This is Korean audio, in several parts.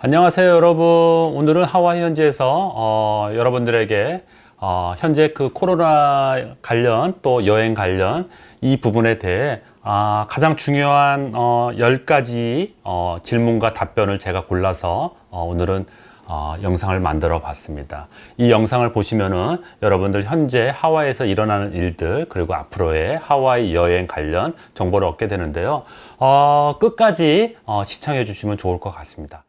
안녕하세요 여러분 오늘은 하와이 현지에서 어, 여러분들에게 어, 현재 그 코로나 관련 또 여행 관련 이 부분에 대해 아, 가장 중요한 어, 10가지 어, 질문과 답변을 제가 골라서 어, 오늘은 어, 영상을 만들어 봤습니다. 이 영상을 보시면은 여러분들 현재 하와이에서 일어나는 일들 그리고 앞으로의 하와이 여행 관련 정보를 얻게 되는데요. 어, 끝까지 어, 시청해 주시면 좋을 것 같습니다.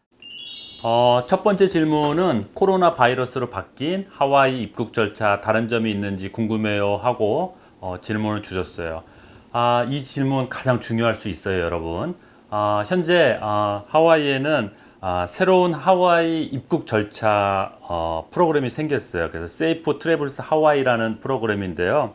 어, 첫 번째 질문은 코로나 바이러스로 바뀐 하와이 입국 절차 다른 점이 있는지 궁금해요 하고 어, 질문을 주셨어요. 아, 이 질문 가장 중요할 수 있어요, 여러분. 아, 현재 아, 하와이에는 아, 새로운 하와이 입국 절차 어, 프로그램이 생겼어요. 그래서 Safe Travels Hawaii라는 프로그램인데요.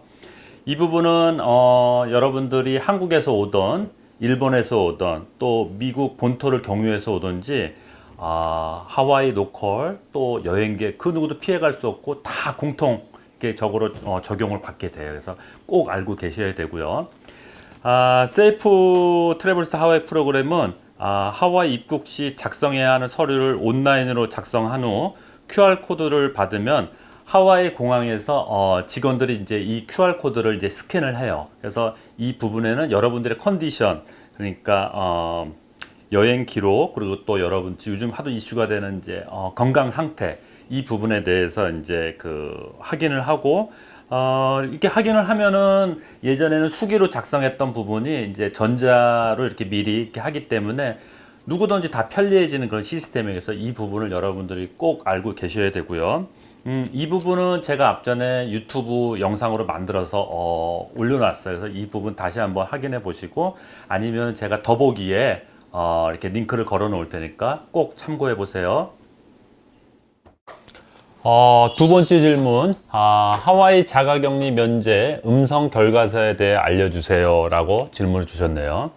이 부분은 어, 여러분들이 한국에서 오던 일본에서 오던 또 미국 본토를 경유해서 오든지 아, 하와이 로컬 또 여행객 그 누구도 피해갈 수 없고 다 공통적으로 어, 적용을 받게 돼요. 그래서 꼭 알고 계셔야 되고요. 아, Safe Travels Hawaii 프로그램은 아, 하와이 입국 시 작성해야 하는 서류를 온라인으로 작성한 후 QR코드를 받으면 하와이 공항에서 어, 직원들이 이제 이 QR코드를 이제 스캔을 해요. 그래서 이 부분에는 여러분들의 컨디션, 그러니까 어, 여행 기록, 그리고 또 여러분 요즘 하도 이슈가 되는 이제 어, 건강 상태 이 부분에 대해서 이제 그 확인을 하고 어, 이렇게 확인을 하면은 예전에는 수기로 작성했던 부분이 이제 전자로 이렇게 미리 이렇게 하기 때문에 누구든지 다 편리해지는 그런 시스템에서 이 부분을 여러분들이 꼭 알고 계셔야 되고요. 음, 이 부분은 제가 앞전에 유튜브 영상으로 만들어서 어, 올려놨어요. 그래서 이 부분 다시 한번 확인해 보시고 아니면 제가 더보기에 어, 이렇게 링크를 걸어 놓을 테니까 꼭 참고해 보세요. 어, 두 번째 질문 아, 하와이 자가격리 면제 음성 결과서에 대해 알려주세요 라고 질문을 주셨네요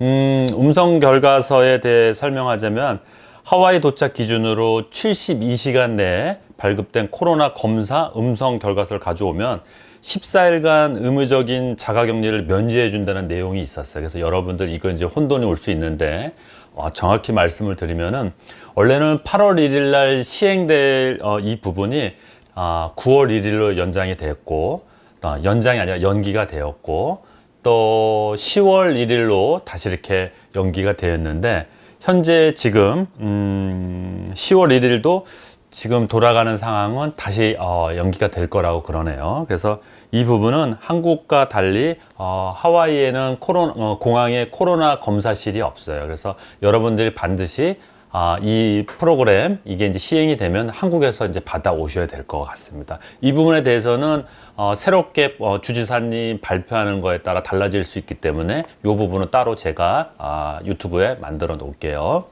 음, 음성 결과서에 대해 설명하자면 하와이 도착 기준으로 72시간 내에 발급된 코로나 검사 음성 결과서를 가져오면 14일간 의무적인 자가격리를 면제해 준다는 내용이 있었어요. 그래서 여러분들 이거 이제 혼돈이 올 수 있는데 어, 정확히 말씀을 드리면은 원래는 8월 1일 날 시행될 어, 이 부분이 어, 9월 1일로 연장이 됐고 어, 연장이 아니라 연기가 되었고 또 10월 1일로 다시 이렇게 연기가 되었는데 현재 지금 음, 10월 1일도 지금 돌아가는 상황은 다시 어, 연기가 될 거라고 그러네요. 그래서 이 부분은 한국과 달리 어, 하와이에는 코로나, 어, 공항에 코로나 검사실이 없어요. 그래서 여러분들이 반드시 아, 이 프로그램 이게 이제 시행이 되면 한국에서 이제 받아 오셔야 될 것 같습니다. 이 부분에 대해서는 어, 새롭게 어, 주지사님 발표하는 거에 따라 달라질 수 있기 때문에 이 부분은 따로 제가 아, 유튜브에 만들어 놓을게요.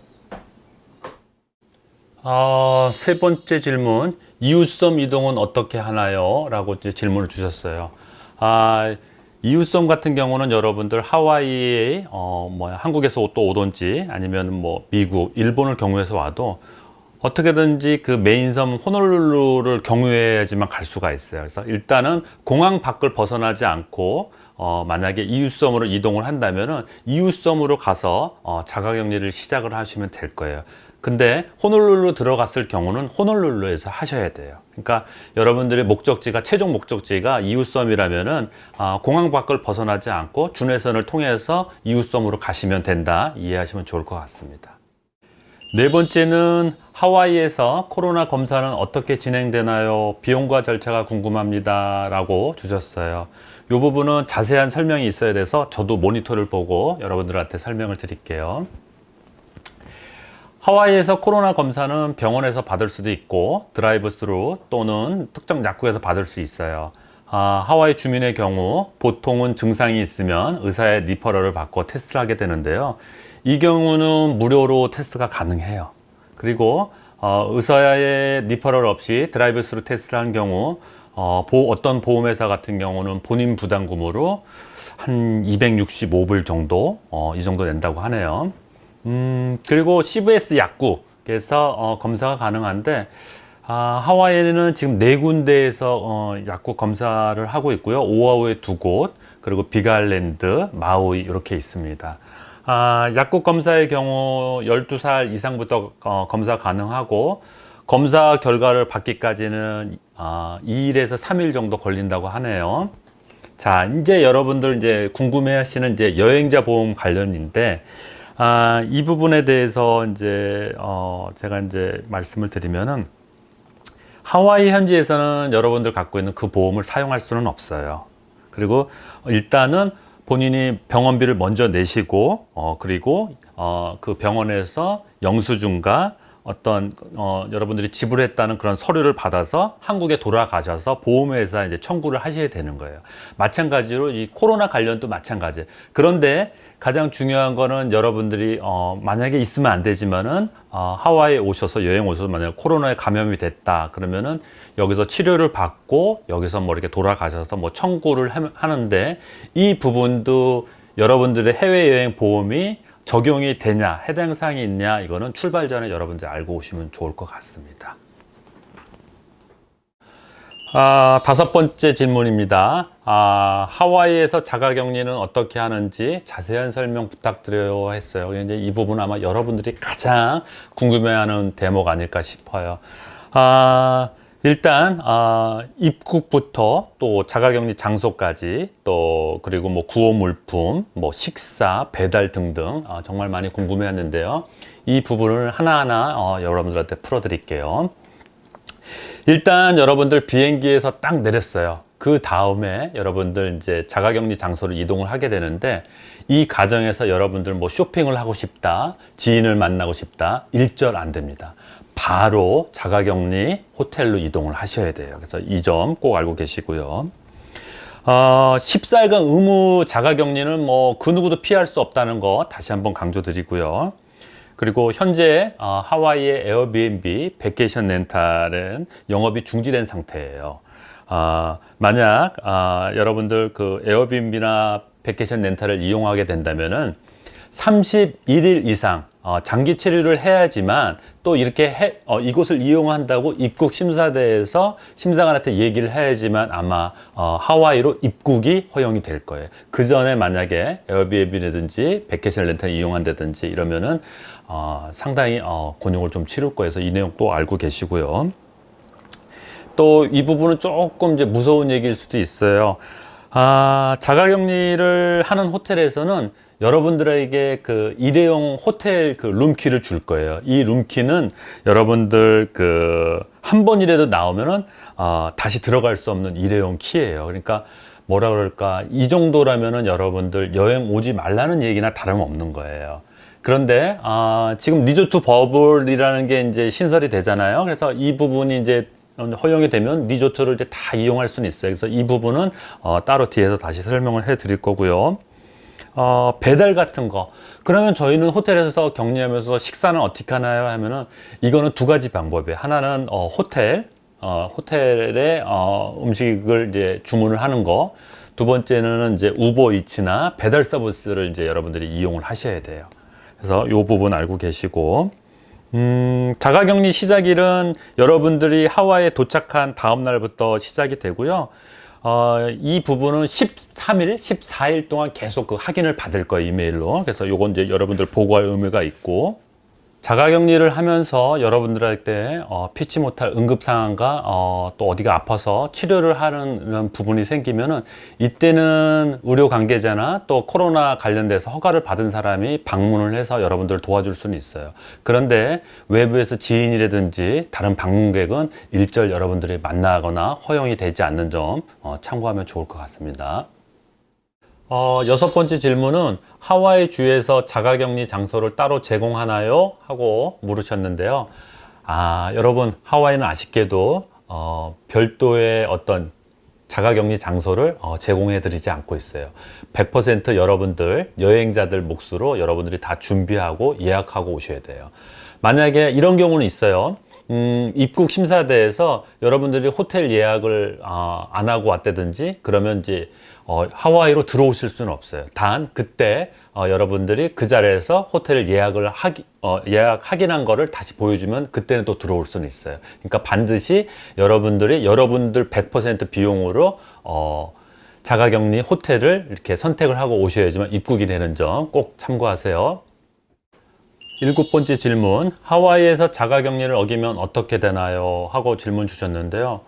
아, 세 번째 질문 이웃섬 이동은 어떻게 하나요? 라고 질문을 주셨어요. 아, 이웃섬 같은 경우는 여러분들 하와이에 어, 뭐 한국에서 또 오든지 아니면 뭐 미국, 일본을 경유해서 와도 어떻게든지 그 메인섬 호놀룰루를 경유해야지만 갈 수가 있어요. 그래서 일단은 공항 밖을 벗어나지 않고 어, 만약에 이웃섬으로 이동을 한다면 은 이웃섬으로 가서 어, 자가격리를 시작을 하시면 될 거예요. 근데 호놀룰루 들어갔을 경우는 호놀룰루에서 하셔야 돼요. 그러니까 여러분들의 목적지가 최종 목적지가 이웃섬이라면은 어, 공항 밖을 벗어나지 않고 준해선을 통해서 이웃섬으로 가시면 된다 이해하시면 좋을 것 같습니다. 네 번째는 하와이에서 코로나 검사는 어떻게 진행되나요? 비용과 절차가 궁금합니다. 라고 주셨어요. 이 부분은 자세한 설명이 있어야 돼서 저도 모니터를 보고 여러분들한테 설명을 드릴게요. 하와이에서 코로나 검사는 병원에서 받을 수도 있고 드라이브 스루 또는 특정 약국에서 받을 수 있어요. 아, 하와이 주민의 경우 보통은 증상이 있으면 의사의 referral을 받고 테스트를 하게 되는데요. 이 경우는 무료로 테스트가 가능해요. 그리고 어, 의사의 referral 없이 드라이브 스루 테스트를 한 경우 어, 보, 어떤 보험회사 같은 경우는 본인 부담금으로 한 265불 정도 어, 이 정도 낸다고 하네요 음, 그리고 CVS 약국에서 어, 검사가 가능한데 아, 하와이에는 지금 네 군데에서 어, 약국 검사를 하고 있고요. 오아우에 두 곳, 그리고 비갈랜드, 마우이 이렇게 있습니다. 아, 약국 검사의 경우 12살 이상부터 어, 검사 가능하고 검사 결과를 받기까지는 아, 2일에서 3일 정도 걸린다고 하네요. 자, 이제 여러분들 이제 궁금해 하시는 이제 여행자 보험 관련인데 아, 이 부분에 대해서 이제 어, 제가 이제 말씀을 드리면은 하와이 현지에서는 여러분들 갖고 있는 그 보험을 사용할 수는 없어요. 그리고 일단은 본인이 병원비를 먼저 내시고 어, 그리고 어, 그 병원에서 영수증과 어떤 어, 여러분들이 지불했다는 그런 서류를 받아서 한국에 돌아가셔서 보험회사 이제 청구를 하셔야 되는 거예요. 마찬가지로 이 코로나 관련도 마찬가지. 그런데 가장 중요한 거는 여러분들이 어, 만약에 있으면 안 되지만은 어, 하와이에 오셔서 여행 오셔서 만약 코로나에 감염이 됐다 그러면은 여기서 치료를 받고 여기서 뭐 이렇게 돌아가셔서 뭐 청구를 하- 하는데 이 부분도 여러분들의 해외여행 보험이 적용이 되냐 해당 사항이 있냐 이거는 출발 전에 여러분들 알고 오시면 좋을 것 같습니다. 아, 다섯 번째 질문입니다. 아, 하와이에서 자가격리는 어떻게 하는지 자세한 설명 부탁드려요 했어요. 이제 이 부분 아마 여러분들이 가장 궁금해하는 대목 아닐까 싶어요. 아, 일단 아, 입국부터 또 자가격리 장소까지 또 그리고 뭐 구호 물품, 뭐 식사, 배달 등등 아, 정말 많이 궁금해했는데요. 이 부분을 하나하나 어, 여러분들한테 풀어드릴게요. 일단 여러분들 비행기에서 딱 내렸어요. 그 다음에 여러분들 이제 자가격리 장소를 이동을 하게 되는데 이 과정에서 여러분들 뭐 쇼핑을 하고 싶다, 지인을 만나고 싶다, 일절 안 됩니다. 바로 자가격리 호텔로 이동을 하셔야 돼요. 그래서 이 점 꼭 알고 계시고요. 어, 14일간 의무 자가격리는 뭐 그 누구도 피할 수 없다는 거 다시 한번 강조드리고요. 그리고 현재 어, 하와이의 에어비앤비 vacation rental은 영업이 중지된 상태예요. 아, 만약 아, 여러분들 그 에어비앤비나 vacation rental을 이용하게 된다면은 31일 이상 어, 장기 체류를 해야지만 또 이렇게 해, 어, 이곳을 이용한다고 입국 심사대에서 심사관한테 얘기를 해야지만 아마 어, 하와이로 입국이 허용이 될 거예요. 그 전에 만약에 에어비앤비라든지 vacation rental 이용한다든지 이러면은 어, 상당히 어, 곤욕을 좀 치를 거예요. 그래서 이 내용 또 알고 계시고요. 또 이 부분은 조금 이제 무서운 얘기일 수도 있어요. 아, 자가격리를 하는 호텔에서는 여러분들에게 그 일회용 호텔 그 룸키를 줄 거예요. 이 룸키는 여러분들 그 한 번이라도 나오면은 어, 다시 들어갈 수 없는 일회용 키예요. 그러니까 뭐라 그럴까 이 정도라면은 여러분들 여행 오지 말라는 얘기나 다름없는 거예요. 그런데 아, 지금 리조트 버블이라는 게 이제 신설이 되잖아요. 그래서 이 부분이 이제 허용이 되면 리조트를 이제 다 이용할 수는 있어요. 그래서 이 부분은 어, 따로 뒤에서 다시 설명을 해 드릴 거고요. 어, 배달 같은 거. 그러면 저희는 호텔에서 격리하면서 식사는 어떻게 하나요? 하면은 이거는 두 가지 방법이에요. 하나는 어, 호텔, 어, 호텔에 어, 음식을 이제 주문을 하는 거. 두 번째는 이제 우버이츠나 배달 서비스를 이제 여러분들이 이용을 하셔야 돼요. 그래서 이 부분 알고 계시고. 음, 자가격리 시작일은 여러분들이 하와이에 도착한 다음 날부터 시작이 되고요. 어, 이 부분은 13일, 14일 동안 계속 그 확인을 받을 거예요, 이메일로. 그래서 요건 이제 여러분들 보고할 의무가 있고. 자가격리를 하면서 여러분들한테 어, 피치 못할 응급 상황과 어, 또 어디가 아파서 치료를 하는 부분이 생기면 은 이때는 의료 관계자나 또 코로나 관련돼서 허가를 받은 사람이 방문을 해서 여러분들을 도와줄 수는 있어요. 그런데 외부에서 지인이라든지 다른 방문객은 일절 여러분들이 만나거나 허용이 되지 않는 점 어, 참고하면 좋을 것 같습니다. 어, 여섯 번째 질문은 하와이 주에서 자가격리 장소를 따로 제공하나요? 하고 물으셨는데요. 아, 여러분, 하와이는 아쉽게도 어, 별도의 어떤 자가격리 장소를 어, 제공해 드리지 않고 있어요. 100% 여러분들, 여행자들 몫으로 여러분들이 다 준비하고 예약하고 오셔야 돼요. 만약에 이런 경우는 있어요. 음, 입국 심사대에서 여러분들이 호텔 예약을 어, 안 하고 왔다든지 그러면 이제 어, 하와이로 들어오실 수는 없어요. 단 그때 어, 여러분들이 그 자리에서 호텔 예약을 하기, 어, 예약 확인한 거를 다시 보여주면 그때는 또 들어올 수는 있어요. 그러니까 반드시 여러분들이 여러분들 100% 비용으로 어, 자가격리 호텔을 이렇게 선택을 하고 오셔야지만 입국이 되는 점 꼭 참고하세요. 일곱 번째 질문, 하와이에서 자가격리를 어기면 어떻게 되나요? 하고 질문 주셨는데요.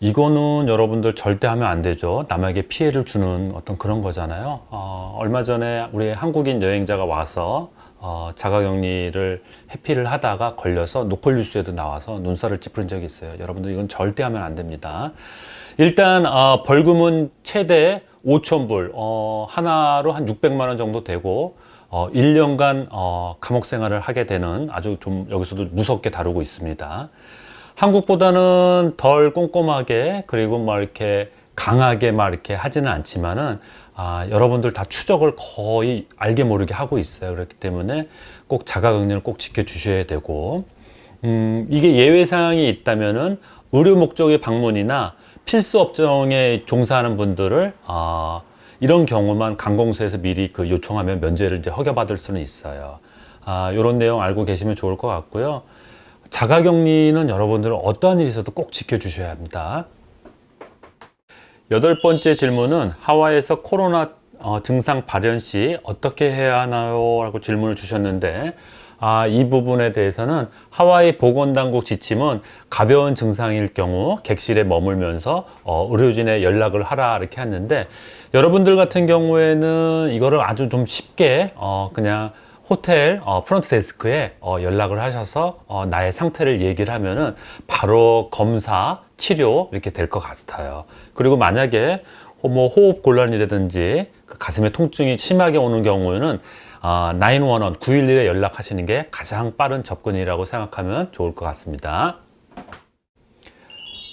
이거는 여러분들 절대 하면 안 되죠. 남에게 피해를 주는 어떤 그런 거잖아요. 어, 얼마 전에 우리 한국인 여행자가 와서 어, 자가격리를 해피를 하다가 걸려서 노컬 뉴스에도 나와서 눈살을 찌푸린 적이 있어요. 여러분들 이건 절대 하면 안 됩니다. 일단 어, 벌금은 최대 5,000불, 어, 하나로 한 600만 원 정도 되고 어, 1년간 어, 감옥 생활을 하게 되는 아주 좀 여기서도 무섭게 다루고 있습니다. 한국보다는 덜 꼼꼼하게 그리고 뭐 이렇게 강하게 막 이렇게 하지는 않지만은 아, 여러분들 다 추적을 거의 알게 모르게 하고 있어요. 그렇기 때문에 꼭 자가격리를 꼭 지켜주셔야 되고 음, 이게 예외 사항이 있다면은 의료 목적의 방문이나 필수 업종에 종사하는 분들을 아, 이런 경우만 관공서에서 미리 그 요청하면 면제를 이제 허가받을 수는 있어요. 아, 이런 내용 알고 계시면 좋을 것 같고요. 자가격리는 여러분들은 어떠한 일이 있어도 꼭 지켜주셔야 합니다. 여덟 번째 질문은 하와이에서 코로나 어, 증상 발현 시 어떻게 해야 하나요? 라고 질문을 주셨는데 아, 이 부분에 대해서는 하와이 보건당국 지침은 가벼운 증상일 경우 객실에 머물면서 어, 의료진에 연락을 하라 이렇게 했는데 여러분들 같은 경우에는 이거를 아주 좀 쉽게 어, 그냥 호텔 어, 프런트 데스크에 어, 연락을 하셔서 어, 나의 상태를 얘기를 하면은 바로 검사, 치료 이렇게 될 것 같아요. 그리고 만약에 호- 뭐 호흡 곤란이라든지 그 가슴에 통증이 심하게 오는 경우에는 어, 911, 911에 연락하시는 게 가장 빠른 접근이라고 생각하면 좋을 것 같습니다.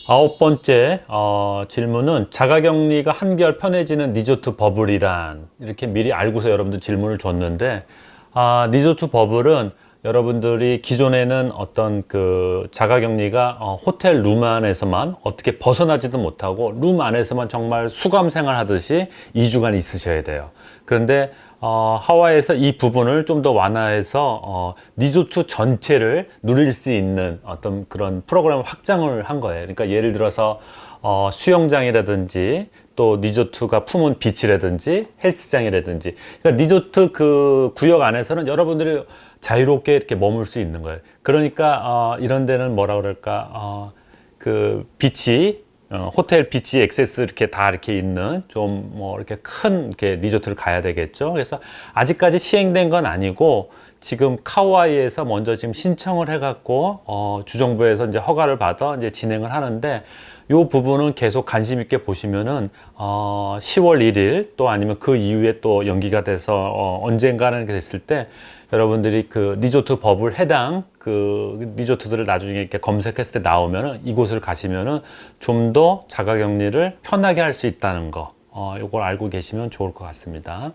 아홉 번째 어, 질문은 자가격리가 한결 편해지는 리조트 버블이란 이렇게 미리 알고서 여러분들 질문을 줬는데 아, 리조트 버블은 여러분들이 기존에는 어떤 그 자가격리가 어, 호텔 룸 안에서만 어떻게 벗어나지도 못하고 룸 안에서만 정말 수감 생활하듯이 2주간 있으셔야 돼요. 그런데 어, 하와이에서 이 부분을 좀 더 완화해서 어, 리조트 전체를 누릴 수 있는 어떤 그런 프로그램 확장을 한 거예요. 그러니까 예를 들어서 어, 수영장이라든지 또 리조트가 품은 beach라든지 헬스장이라든지 그러니까 리조트 그 구역 안에서는 여러분들이 자유롭게 이렇게 머물 수 있는 거예요. 그러니까 어, 이런 데는 뭐라 그럴까 어, 그 beach 어, 호텔 beach access 이렇게 다 이렇게 있는 좀 뭐 이렇게 큰 이렇게 리조트를 가야 되겠죠. 그래서 아직까지 시행된 건 아니고 지금 카와이에서 먼저 지금 신청을 해갖고 어, 주정부에서 이제 허가를 받아 이제 진행을 하는데 요 부분은 계속 관심 있게 보시면은 어, 10월 1일 또 아니면 그 이후에 또 연기가 돼서 어, 언젠가는 이렇게 됐을 때 여러분들이 그 리조트 버블 해당 그 리조트들을 나중에 이렇게 검색했을 때 나오면은 이곳을 가시면은 좀 더 자가격리를 편하게 할 수 있다는 거, 어, 요걸 알고 계시면 좋을 것 같습니다.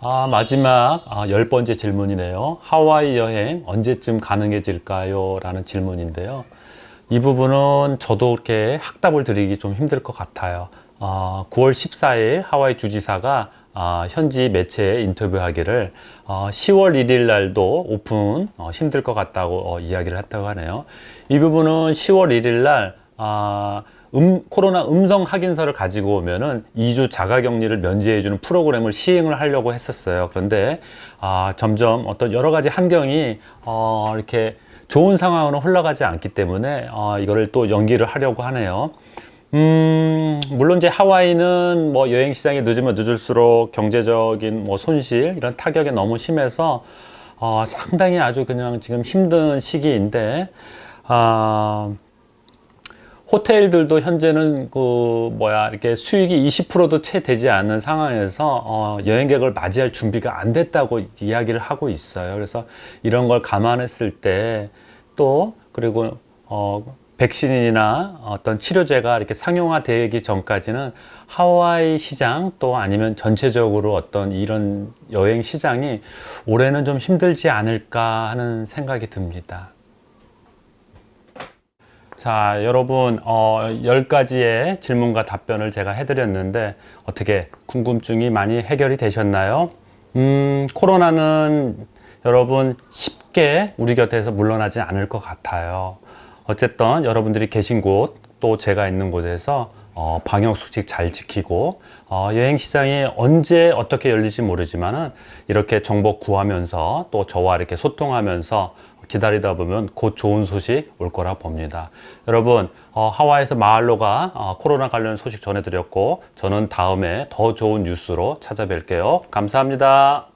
아, 마지막 아, 열 번째 질문이네요. 하와이 여행 언제쯤 가능해질까요? 라는 질문인데요. 이 부분은 저도 이렇게 학답을 드리기 좀 힘들 것 같아요. 어, 9월 14일 하와이 주지사가 아, 현지 매체에 인터뷰하기를 어, 10월 1일 날도 오픈 어, 힘들 것 같다고 어, 이야기를 했다고 하네요. 이 부분은 10월 1일 날 아, 음, 코로나 음성 확인서를 가지고 오면은 2주 자가격리를 면제해주는 프로그램을 시행을 하려고 했었어요. 그런데 아, 점점 어떤 여러 가지 환경이 어, 이렇게 좋은 상황으로 흘러가지 않기 때문에 어, 이거를 또 연기를 하려고 하네요. 음, 물론 이제 하와이는 뭐 여행 시장이 늦으면 늦을수록 경제적인 뭐 손실 이런 타격이 너무 심해서 어, 상당히 아주 그냥 지금 힘든 시기인데 아, 호텔들도 현재는 그 뭐야 이렇게 수익이 20%도 채 되지 않는 상황에서 어, 여행객을 맞이할 준비가 안 됐다고 이야기를 하고 있어요. 그래서 이런 걸 감안했을 때 또 그리고 어, 백신이나 어떤 치료제가 이렇게 상용화되기 전까지는 하와이 시장 또 아니면 전체적으로 어떤 이런 여행 시장이 올해는 좀 힘들지 않을까 하는 생각이 듭니다. 자, 여러분, 어, 10가지의 질문과 답변을 제가 해드렸는데, 어떻게 궁금증이 많이 해결이 되셨나요? 음, 코로나는 여러분 쉽게 우리 곁에서 물러나지 않을 것 같아요. 어쨌든 여러분들이 계신 곳, 또 제가 있는 곳에서 어, 방역 수칙 잘 지키고 어, 여행 시장이 언제 어떻게 열릴지 모르지만 은 이렇게 정보 구하면서 또 저와 이렇게 소통하면서 기다리다 보면 곧 좋은 소식 올 거라 봅니다. 여러분 어, 하와이에서 마할로가 어, 코로나 관련 소식 전해드렸고 저는 다음에 더 좋은 뉴스로 찾아뵐게요. 감사합니다.